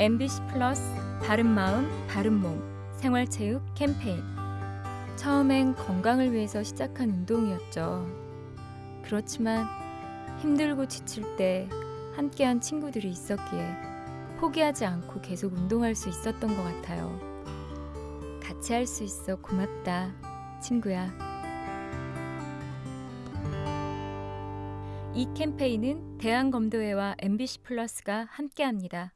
MBC 플러스 바른마음 바른몸 생활체육 캠페인 처음엔 건강을 위해서 시작한 운동이었죠. 그렇지만 힘들고 지칠 때 함께한 친구들이 있었기에 포기하지 않고 계속 운동할 수 있었던 것 같아요. 같이 할 수 있어 고맙다, 친구야. 이 캠페인은 대한검도회와 MBC 플러스가 함께합니다.